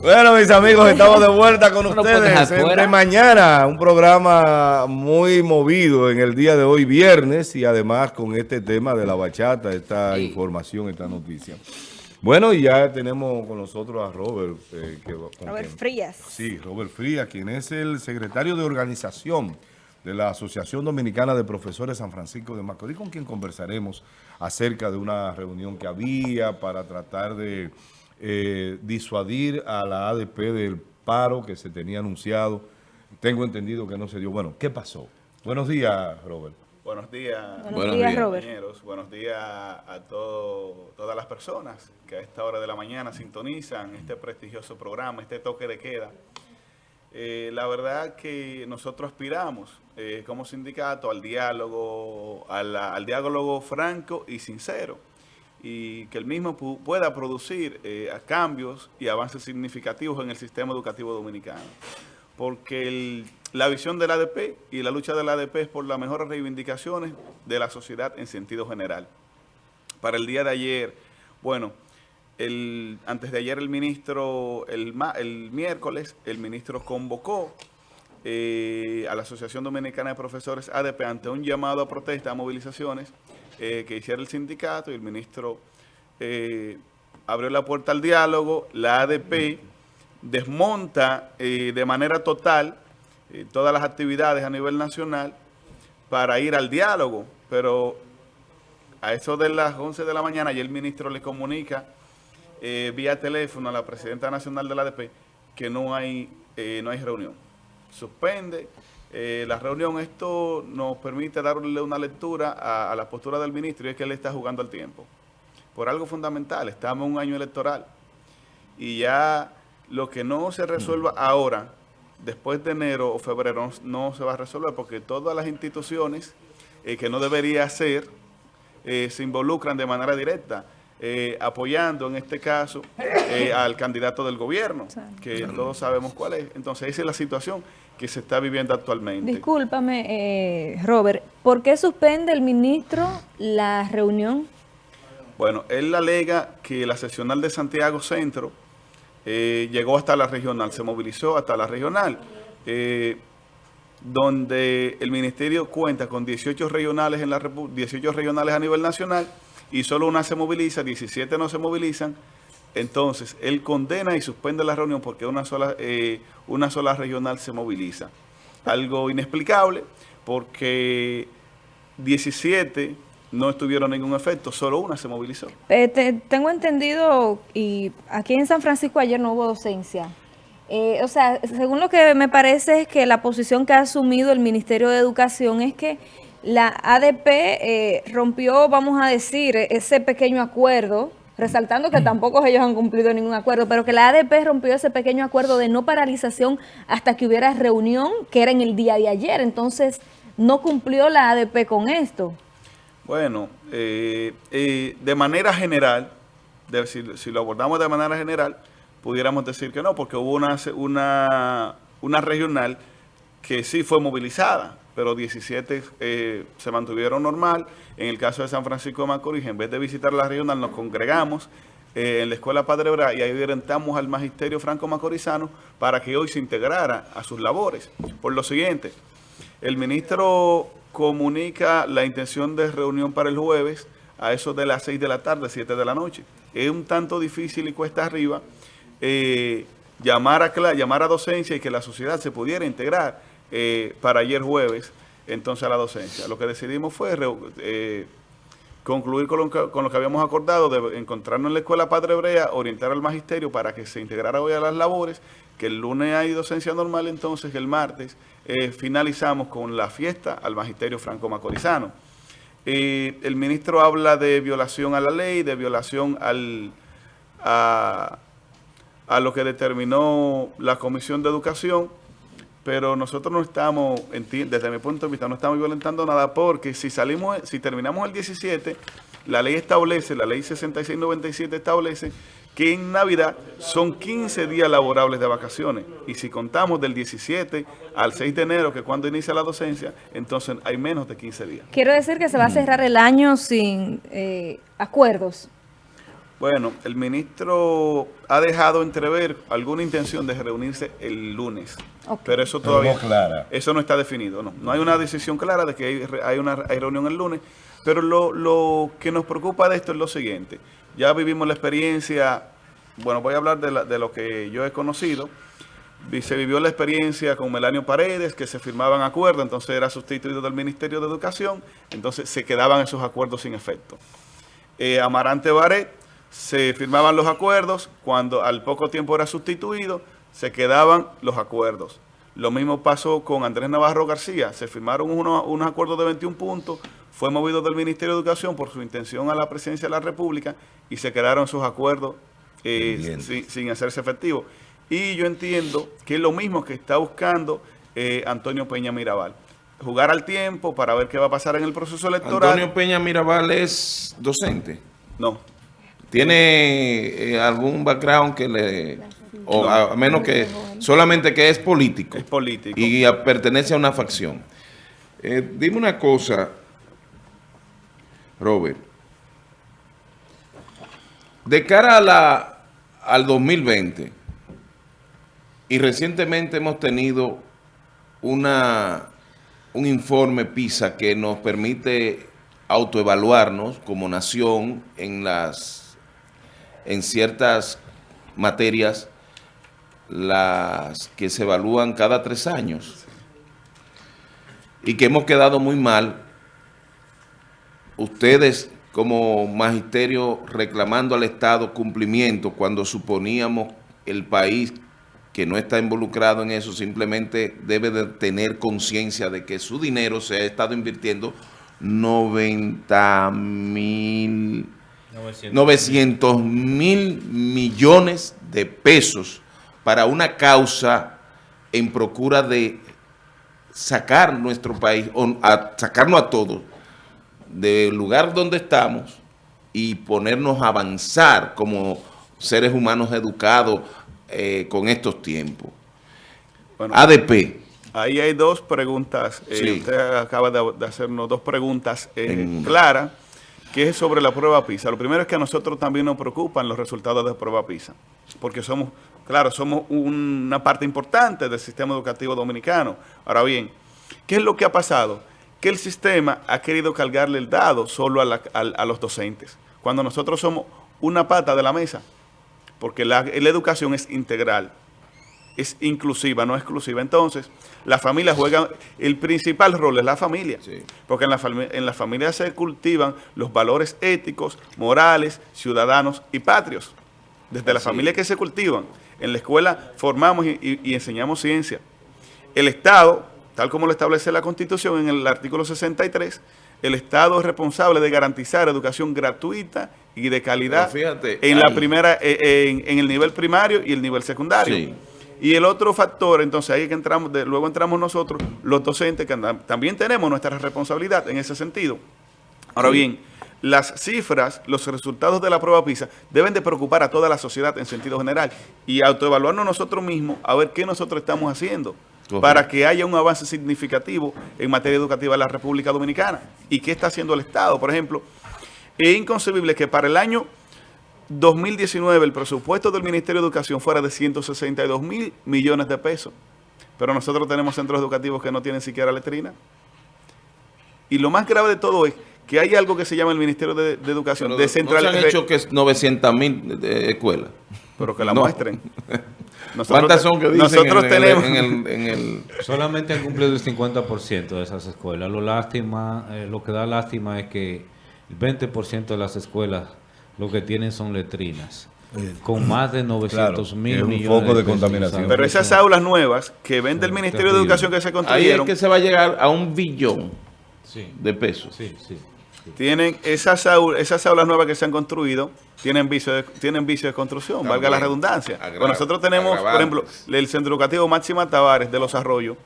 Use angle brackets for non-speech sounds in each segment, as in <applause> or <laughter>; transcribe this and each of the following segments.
Bueno, mis amigos, estamos de vuelta con <laughs> ustedes de mañana. Un programa muy movido en el día de hoy, viernes, y además con este tema de la bachata, esta información, esta noticia. Bueno, y ya tenemos con nosotros a Robert. Eh, Robert Frías. Sí, Robert Frías, quien es el secretario de organización de la Asociación Dominicana de Profesores San Francisco de Macorís, con quien conversaremos acerca de una reunión que había para tratar de eh, disuadir a la ADP del paro que se tenía anunciado. Tengo entendido que no se dio. Bueno, ¿qué pasó? Buenos días, Robert. Buenos días, buenos, días, Robert. Buenos días a todo, todas las personas que a esta hora de la mañana sintonizan este prestigioso programa, este toque de queda. Eh, la verdad que nosotros aspiramos eh, como sindicato al diálogo, al diálogo franco y sincero y que el mismo pueda producir eh, cambios y avances significativos en el sistema educativo dominicano. Porque la visión del ADP y la lucha del ADP es por las mejores reivindicaciones de la sociedad en sentido general. Para el día de ayer, bueno, el, antes de ayer el ministro, el, el miércoles, el ministro convocó eh, a la Asociación Dominicana de Profesores ADP ante un llamado a protesta, a movilizaciones, eh, que hiciera el sindicato y el ministro eh, abrió la puerta al diálogo, la ADP desmonta eh, de manera total todas las actividades a nivel nacional para ir al diálogo, pero a eso de las 11 de la mañana y el ministro le comunica vía teléfono a la presidenta nacional de la ADP que no hay, no hay reunión. Suspende eh, la reunión, esto nos permite darle una lectura a, la postura del ministro y es que él está jugando al tiempo. Por algo fundamental, estamos en un año electoral y ya lo que no se resuelva mm. ahora, después de enero o febrero, no, se va a resolver porque todas las instituciones eh, que no debería ser eh, se involucran de manera directa. apoyando en este caso al candidato del gobierno, que todos sabemos cuál es. Entonces esa es la situación que se está viviendo actualmente. Discúlpame, eh, Robert, ¿por qué suspende el ministro la reunión? Bueno, él alega que la seccional de Santiago Centro eh, llegó hasta la regional, se movilizó hasta la regional, eh, donde el ministerio cuenta con 18 regionales, en la 18 regionales a nivel nacional y solo una se moviliza, 17 no se movilizan, entonces, él condena y suspende la reunión porque una sola, eh, una sola regional se moviliza. Algo inexplicable porque 17 no estuvieron ningún efecto, solo una se movilizó. Eh, tengo entendido, y aquí en San Francisco ayer no hubo docencia. Eh, o sea, según lo que me parece es que la posición que ha asumido el Ministerio de Educación es que la ADP rompió, vamos a decir, ese pequeño acuerdo resaltando que tampoco ellos han cumplido ningún acuerdo, pero que la ADP rompió ese pequeño acuerdo de no paralización hasta que hubiera reunión, que era en el día de ayer. Entonces, no cumplió la ADP con esto. Bueno, eh, eh, de manera general, si, lo abordamos de manera general, pudiéramos decir que no, porque hubo una, una, una regional que sí fue movilizada, pero 17 eh, se mantuvieron normal. En el caso de San Francisco de Macorís, en vez de visitar la regional, nos congregamos eh, en la Escuela Padre Bra y ahí orientamos al Magisterio Franco Macorizano para que hoy se integrara a sus labores. Por lo siguiente, el ministro comunica la intención de reunión para el jueves a eso de las 6 de la tarde, 7 de la noche. Es un tanto difícil y cuesta arriba eh, llamar, a, llamar a docencia y que la sociedad se pudiera integrar eh, para ayer jueves, entonces a la docencia. Lo que decidimos fue eh, concluir con lo, que, habíamos acordado de encontrarnos en la Escuela Padre Hebrea, orientar al magisterio para que se integrara hoy a las labores, que el lunes hay docencia normal, entonces el martes eh, finalizamos con la fiesta al magisterio franco-macorizano. el ministro habla de violación a la ley, de violación al, a, a lo que determinó la Comisión de Educación, pero nosotros no estamos, desde mi punto de vista, no estamos violentando nada porque si salimos, si terminamos el 17, la ley establece, la ley 6697 establece que en Navidad son 15 días laborables de vacaciones. Y si contamos del 17 al 6 de enero, que es cuando inicia la docencia, entonces hay menos de 15 días. Quiero decir que se va a cerrar el año sin eh, acuerdos. Bueno, el ministro ha dejado entrever alguna intención de reunirse el lunes, pero eso Pero todavía no clara. eso no está definido, no. No hay una decisión clara de que hay, re- hay una hay reunión el lunes, pero lo, lo que nos preocupa de esto es lo siguiente. Ya vivimos la experiencia, bueno, voy a hablar de, la- de lo que yo he conocido. Se vivió la experiencia con Melanio Paredes, que se firmaban acuerdos, entonces era sustituido del Ministerio de Educación, entonces se quedaban esos acuerdos sin efecto. Eh, Amarante Baret, se firmaban los acuerdos, cuando al poco tiempo era sustituido, se quedaban los acuerdos. Lo mismo pasó con Andrés Navarro García, se firmaron unos, unos acuerdos de 21 puntos, fue movido del Ministerio de Educación por su intención a la presidencia de la República y se quedaron esos acuerdos eh, sin, sin hacerse efectivo. Y yo entiendo que es lo mismo que está buscando eh, Antonio Peña Mirabal. Jugar al tiempo para ver qué va a pasar en el proceso electoral. Antonio Peña Mirabal es docente. No, ¿Tiene eh, algún background que le... o a, a menos que solamente que es político es político. y a- pertenece a una facción? Eh, dime una cosa, Robert. De cara a la, al 2020, y recientemente hemos tenido una, un informe PISA que nos permite autoevaluarnos como nación en las en ciertas materias las que se evalúan cada tres años y que hemos quedado muy mal ustedes como magisterio reclamando al Estado cumplimiento cuando suponíamos el país que no está involucrado en eso simplemente debe de tener conciencia de que su dinero se ha estado invirtiendo 90 mil 900 mil millones de pesos para una causa en procura de sacar nuestro país, o a sacarnos a todos del lugar donde estamos y ponernos a avanzar como seres humanos educados eh, con estos tiempos. Bueno, ADP, Ahí hay dos preguntas. eh. Usted acaba de, de hacernos dos preguntas eh, claras, que es sobre la prueba PISA. Lo primero es que a nosotros también nos preocupan los resultados de prueba PISA, porque somos, claro, somos una parte importante del sistema educativo dominicano. Ahora bien, ¿qué es lo que ha pasado? Que el sistema ha querido cargarle el dado solo a, la- los docentes, cuando nosotros somos una pata de la mesa, porque la, la educación es integral es inclusiva, no exclusiva. Entonces, la familia juega, el principal rol es la familia, Sí. porque en la, en la familia se cultivan los valores éticos, morales, ciudadanos y patrios. Desde la Así familia que se cultivan. En la escuela formamos y, y- y enseñamos ciencia. El Estado, tal como lo establece la Constitución en el artículo 63, el Estado es responsable de garantizar educación gratuita y de calidad fíjate, en la primera, eh, en, en el nivel primario y el nivel secundario. Sí. Y el otro factor, entonces ahí que entramos, de- luego entramos nosotros, los docentes, que también tenemos nuestra responsabilidad en ese sentido. Ahora bien, las cifras, los resultados de la prueba PISA deben de preocupar a toda la sociedad en sentido general y autoevaluarnos nosotros mismos a ver qué nosotros estamos haciendo para que haya un avance significativo en materia educativa en la República Dominicana. ¿Y qué está haciendo el Estado? Por ejemplo, es inconcebible que para el año 2019 el presupuesto del Ministerio de Educación fuera de 162 mil millones de pesos. Pero nosotros tenemos centros educativos que no tienen siquiera letrina. Y lo más grave de todo es que hay algo que se llama el Ministerio de, de Educación Pero no se han hecho que es 900 mil escuelas. Pero que la No. muestren. <laughs> ¿Cuántas son que dicen nosotros en, el- tenemos, en el, en el- Solamente han cumplido el 50% de esas escuelas. Lo lástima, eh, lo que da lástima es que el 20% de las escuelas lo que tienen son letrinas. Con más de 900 Claro, mil es un millones foco de contaminación. Pero esas aulas nuevas que vende el Ministerio de. Educación que se Ahí es construyeron, que se va a llegar a un billón Sí, de pesos. sí, sí. tienen esas aulas, esas aulas nuevas que se han construido, tienen vicio de, tienen vicio de construcción, También. valga la redundancia. Pues nosotros tenemos, por ejemplo, el Centro Educativo Máxima Tavares de Los Arroyos,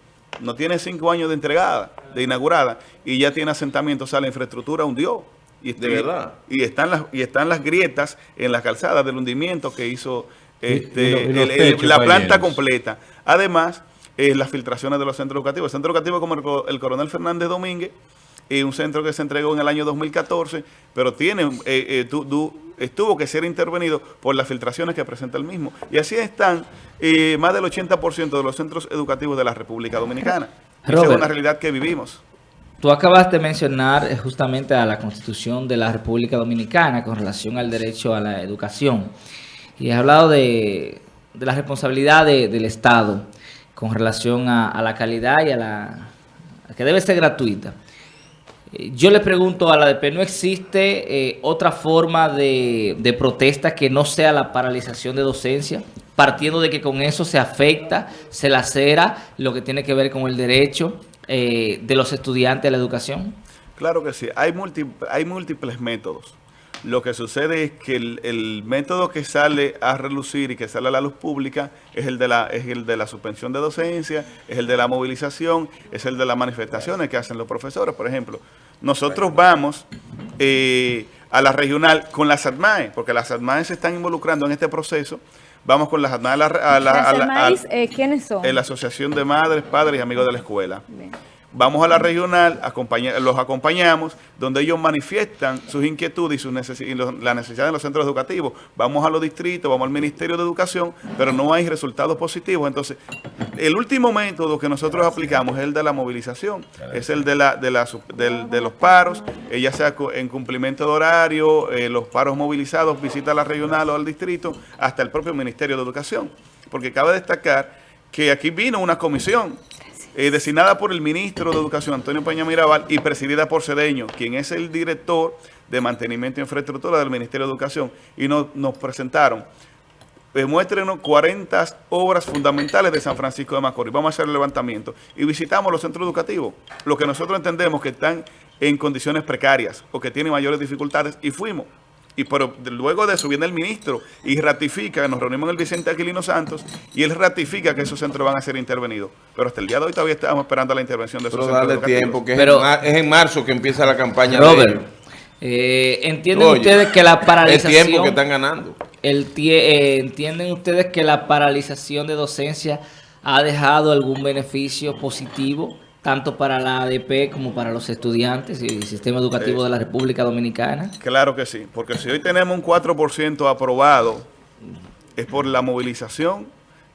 no tiene cinco años de entregada, de inaugurada, y ya tiene asentamiento, o sea, la infraestructura hundió. Y, ¿De verdad? Y están las, y están las grietas en las calzadas del hundimiento que hizo este, y lo- y los el- el- techos la planta completa. Además, eh, las filtraciones de los centros educativos. El centro educativo como el, co- el coronel Fernández Domínguez eh, un centro que se entregó en el año 2014, pero tiene, eh, eh, tu- du- estuvo que ser intervenido por las filtraciones que presenta el mismo. Y así están eh, más del 80% de los centros educativos de la República Dominicana. Esa es una realidad que vivimos. Tú acabas de mencionar eh, justamente a la Constitución de la República Dominicana con relación al derecho a la educación. Y has hablado de, de la responsabilidad de- del Estado con relación a, la calidad y a la que debe ser gratuita. Eh, Yo le pregunto a la ADP, ¿no existe eh, otra forma de, de protesta que no sea la paralización de docencia? Partiendo de que con eso se afecta, se lacera lo que tiene que ver con el derecho eh, de los estudiantes a la educación. Claro que sí, hay, hay múltiples métodos. Lo que sucede es que el, el método que sale a relucir y que sale a la luz pública es el, de la, es el de la suspensión de docencia, es el de la movilización, es el de las manifestaciones que hacen los profesores. Por ejemplo, nosotros vamos eh, a la regional con las ADMAE, porque las ADMAE se están involucrando en este proceso. Vamos con las ADMAE a la, a la- Las a la- a- AMAIs, eh, ¿quiénes son? la Asociación de Madres, Padres y Amigos de la Escuela. Bien. Vamos a la regional, los acompañamos, donde ellos manifiestan sus inquietudes y, sus necesi- y los- la necesidad de los centros educativos. Vamos a los distritos, vamos al Ministerio de Educación, pero no hay resultados positivos. Entonces, el último método que nosotros aplicamos es el de la movilización, es el de, los paros, ya sea en cumplimiento de horario, eh, los paros movilizados, visita a la regional o al distrito, hasta el propio Ministerio de Educación. Porque cabe destacar que aquí vino una comisión eh, designada por el ministro de Educación, Antonio Peña Mirabal, y presidida por Cedeño, quien es el director de mantenimiento e infraestructura del Ministerio de Educación, y nos, presentaron, eh, muéstrenos 40 obras fundamentales de San Francisco de Macorís. Vamos a hacer el levantamiento. Y visitamos los centros educativos, lo que nosotros entendemos que están en condiciones precarias o que tienen mayores dificultades, y fuimos. Y pero luego de eso viene el ministro y ratifica, nos reunimos en el Vicente Aquilino Santos y él ratifica que esos centros van a ser intervenidos. Pero hasta el día de hoy todavía estamos esperando la intervención de esos Pero centros darle educativos. tiempo, que es Pero- en es, en marzo que empieza la campaña Robert, de eh, ¿entienden Oye, ustedes que la el paralización... tiempo que están ganando. El tie- eh, ¿Entienden ustedes que la paralización de docencia ha dejado algún beneficio positivo, tanto para la ADP como para los estudiantes y el sistema educativo de la República Dominicana? Claro que sí, porque si hoy tenemos un 4% aprobado, es por la movilización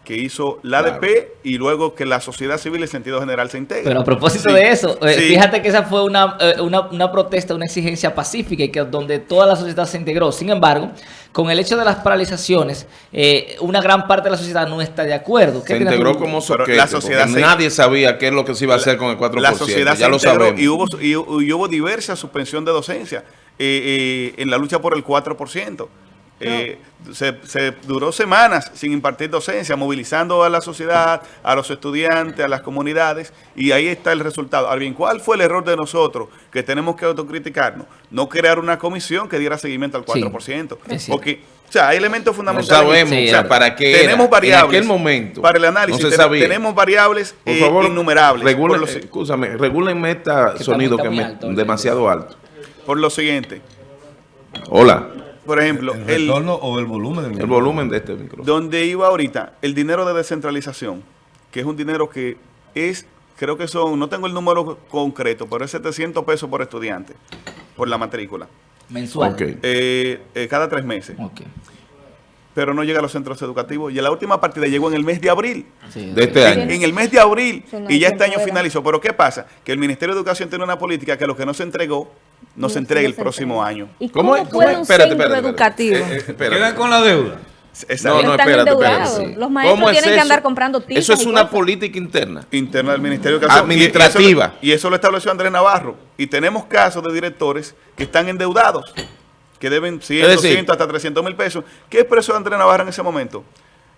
que hizo la Claro. ADP y luego que la sociedad civil en sentido general se integre. Pero a propósito Sí, de eso, eh, sí. fíjate que esa fue una, eh, una, una protesta, una exigencia pacífica y que donde toda la sociedad se integró. Sin embargo, con el hecho de las paralizaciones, eh, una gran parte de la sociedad no está de acuerdo. ¿Qué Se integró tú? como soquete, la sociedad se- nadie sabía qué es lo que se iba a hacer con el 4%. la sociedad ya se lo integró sabemos. y hubo, y, y hubo diversa suspensión de docencia eh, eh, en la lucha por el 4%. Eh, se, se duró semanas sin impartir docencia, movilizando a la sociedad, a los estudiantes, a las comunidades, y ahí está el resultado. Ahora bien, ¿cuál fue el error de nosotros que tenemos que autocriticarnos? No crear una comisión que diera seguimiento al Sí, 4%. es cierto. Porque, o sea, hay elementos No fundamentales. sabemos Sí, o sea, era. para qué era. tenemos variables. En aquel momento. Para el análisis, No se ten- sabía. tenemos variables Por eh, innumerables. regulen- Por lo si- escúchame, regúlenme este sonido que alto, demasiado alto. por lo siguiente, Hola, por ejemplo, ¿El el, retorno o el volumen? del el volumen de este micrófono. donde iba ahorita, el dinero de descentralización, que es un dinero que es, creo que son, no tengo el número concreto, pero es 700 pesos por estudiante, por la matrícula, Mensual. Ok. eh, eh, cada tres meses, Ok. pero no llega a los centros educativos. Y la última partida llegó en el mes de abril. Sí, De este año. En el mes de abril no y ya este año finalizó. Pero ¿qué pasa? Que el Ministerio de Educación tiene una política que lo que no se entregó, no se No, entregue el próximo entrega. año. ¿Y ¿Cómo cómo, puede un Espérate, centro espérate, espérate. educativo? Eh, eh, espérate. Quedan con la deuda. Exacto. No, no, Están espérate. Los maestros ¿Cómo es tienen que eso? andar comprando tipas Eso es una cosas. política interna. interna del Ministerio de Educación. Administrativa. Y eso, y eso lo estableció Andrés Navarro. Y tenemos casos de directores que están endeudados, que deben 100, Es decir- 200, hasta 300 mil pesos. ¿Qué expresó Andrés Navarro en ese momento?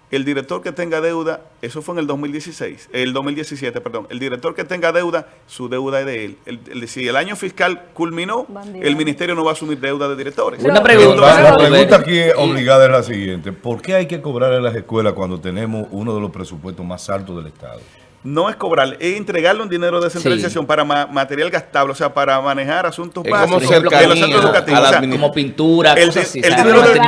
El director que tenga deuda, eso fue en el 2016, el 2017, perdón. El director que tenga deuda, su deuda es de él. El- el- si el año fiscal culminó, Bandido. el ministerio no va a asumir deuda de directores. Una Pero- pregunta. La, pregunta aquí obligada es la siguiente. ¿Por qué hay que cobrar en las escuelas cuando tenemos uno de los presupuestos más altos del Estado? No es cobrar, es entregarle un dinero de descentralización para ma- material gastable, o sea, para manejar asuntos Es como básicos de los centros a educativos. O sea. Como pintura, El cosas así. el dinero de-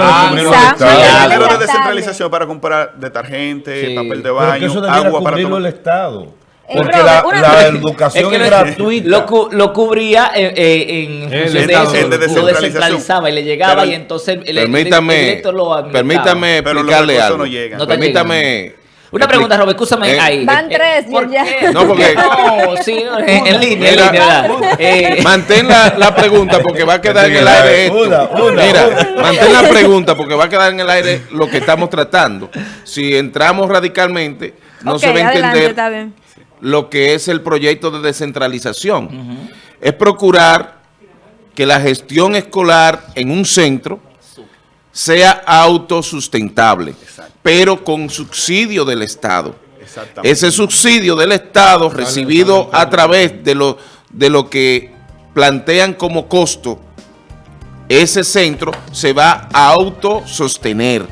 Ah, el el descentralización para comprar detergente, Sí. papel de baño, que eso debiera agua para tomar. el Estado. Eh, Porque la, educación es, gratuita. Lo, cu- lo cubría eh, eh, en El función de Estado. eso, El de lo descentralización. descentralizaba y le llegaba Pero el- y entonces el, el- el Permítame, director lo permítame Pero los explicarle recursos algo. no llegan. No permítame... Una pregunta, Robert, escúchame Eh, ahí. Van tres, ¿por ya. qué? No, porque- No, sí, en, en línea, en Mira, línea, ¿verdad? Eh, Mantén la, la pregunta porque va a quedar en el aire esto. Una, una, Mira, una. mantén la pregunta porque va a quedar en el aire lo que estamos tratando. Si entramos radicalmente, no se va a entender lo que es el proyecto de descentralización. Es procurar que la gestión escolar en un centro sea autosustentable, pero con subsidio del Estado. Ese subsidio del Estado recibido a través de lo, de lo que plantean como costo, ese centro se va a autosostener.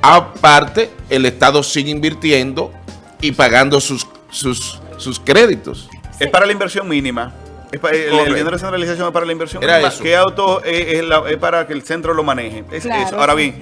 Aparte, el Estado sigue invirtiendo y pagando sus, sus, sus créditos. Es para la inversión mínima. Es para, el, el dinero de centralización es para la inversión Era eso. Que auto eh, es, la- es para que el centro lo maneje. Es Claro, eso. Ahora bien,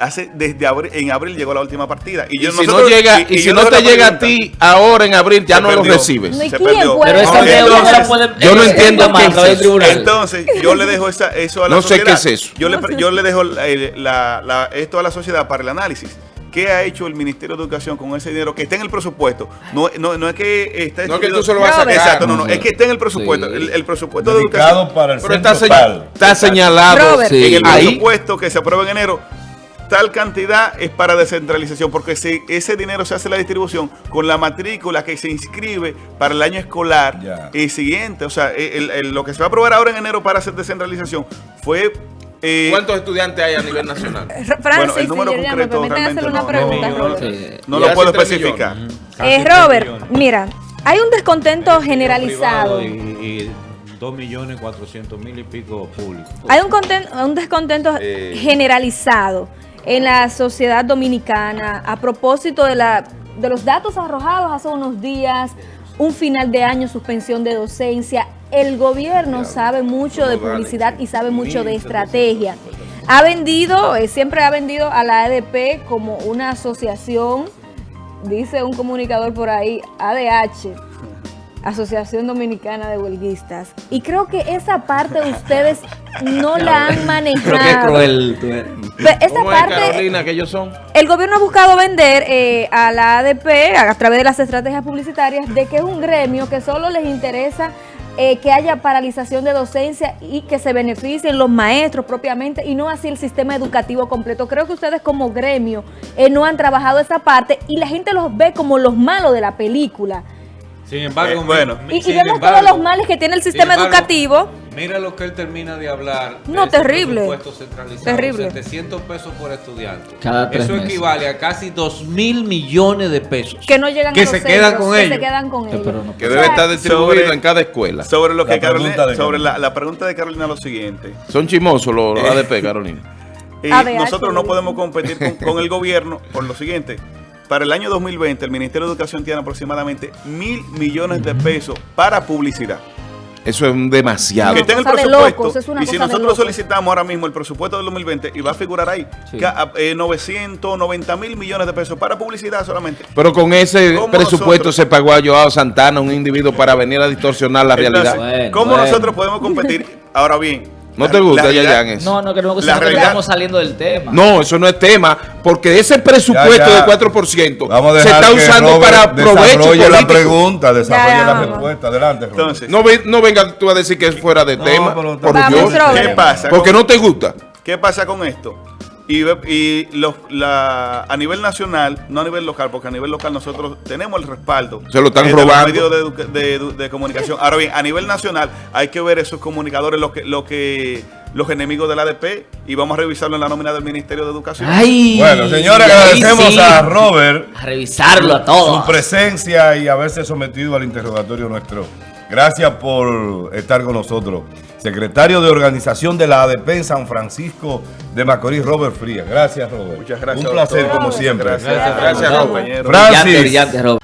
hace desde abril, en abril llegó la última partida. Y, Y yo- si nosotros- no llega, y- y, y si no te la llega a ti ahora en abril, ya Se no lo perdió. recibes. No, ¿y Se perdió. pero esa no se entonces, puede... yo no entiendo qué a es. Entonces, yo le dejo esa, eso a la No sé sociedad. qué es eso. Yo le, yo le dejo eh, la- la- esto a la sociedad para el análisis. ¿Qué ha hecho el Ministerio de Educación con ese dinero que está en el presupuesto? No, no, no es que está No es que tú se lo vas a sacar. Exacto, no, no, es que está en el presupuesto. Sí. El, el presupuesto de educación. dedicado para el Pero está, está señalado. Sí. en el ahí. presupuesto que se aprueba en enero, tal cantidad es para descentralización, porque se- ese dinero se hace la distribución con la matrícula que se inscribe para el año escolar Ya. eh, siguiente. O sea, el- el- lo que se va a aprobar ahora en enero para hacer descentralización fue... eh, ¿Cuántos estudiantes hay a nivel nacional? Francis Bueno, el número y Yerian, ¿me concreto permiten hacerle una no- pregunta, no- Robert? Sí. no lo puedo especificar. Eh, Robert, millones. mira, hay un descontento generalizado. Y, y 2 millones 400 mil y pico públicos. Hay un, conten- un descontento Eh. generalizado en la sociedad dominicana a propósito de, la, de los datos arrojados hace unos días, un final de año, suspensión de docencia. El gobierno sabe mucho de Como dale, publicidad y sabe mucho de 1.750. estrategia. Ha vendido, eh, siempre ha vendido a la ADP como una asociación, dice un comunicador por ahí, ADH. Asociación Dominicana de Huelguistas. Y creo que esa parte ustedes no la <laughs> han manejado. Pero qué cruel tú eres. Pe- Esa ¿Cómo es, parte, Carolina, que ellos son? el gobierno ha buscado vender eh, a la ADP a través de las estrategias publicitarias de que es un gremio que solo les interesa eh, que haya paralización de docencia y que se beneficien los maestros propiamente y no así el sistema educativo completo. Creo que ustedes como gremio eh, no han trabajado esa parte y la gente los ve como los malos de la película. Sin embargo, Eh, bueno. Y, y vemos embargo, todos los males que tiene el sistema embargo, educativo. Mira lo que él termina de hablar. de No, ese terrible. presupuesto centralizado, Terrible. 700 pesos por estudiante. Cada tres Eso meses. equivale a casi 2 mil millones de pesos. Que no llegan Que a los se quedan con que ellos. se quedan con Sí, ellos. pero no Que O debe sea, estar distribuido sobre- en cada escuela. Sobre lo que La pregunta Carolina, de sobre la, pregunta de Carolina lo siguiente. Son chimosos los Eh. ADP, Carolina. <laughs> Eh, ADH, nosotros no podemos competir con, con el gobierno por lo siguiente. Para el año 2020, el Ministerio de Educación tiene aproximadamente mil millones de pesos para publicidad. Eso es demasiado. que está en el presupuesto. locos, es una y si nosotros solicitamos ahora mismo el presupuesto del 2020 y va a figurar ahí Sí. que, a- eh, 990 mil millones de pesos para publicidad solamente. Pero con ese ¿Cómo presupuesto nosotros? se pagó a Joao Santana, un individuo, para venir a distorsionar la Entonces, realidad. Bueno, ¿Cómo bueno. nosotros podemos competir? <laughs> Ahora bien. ¿No te gusta, Yayan, eso? No, no, que no, que estamos saliendo del tema. No, eso no es tema, porque ese presupuesto Ya, ya. de 4% Vamos a se está usando Robert para provecho desarrolle la político. pregunta, desarrolle Ya, la vamos. respuesta. Adelante, Robert. Entonces, No, ve- no venga tú a decir que es fuera de No, tema, por Vamos, Dios. ¿qué pasa? Porque con- no te gusta. ¿Qué pasa con esto? Y, ve- y los, la, a nivel nacional, no a nivel local, porque a nivel local nosotros tenemos el respaldo. Se lo están eh, de los robando. medios de, comunicación. Ahora bien, a nivel nacional hay que ver esos comunicadores, lo que, lo que los enemigos del ADP, y vamos a revisarlo en la nómina del Ministerio de Educación. Ay, Bueno, señores, agradecemos sí. a Robert A revisarlo a todos. su presencia y haberse sometido al interrogatorio nuestro. Gracias por estar con nosotros. Secretario de Organización de la ADP en San Francisco de Macorís, Robert Frías. Gracias, Robert. Muchas gracias. Un placer, doctor. como siempre. Gracias, Gracias, gracias, Robert. compañero. Francis. Brillante, brillante, Robert.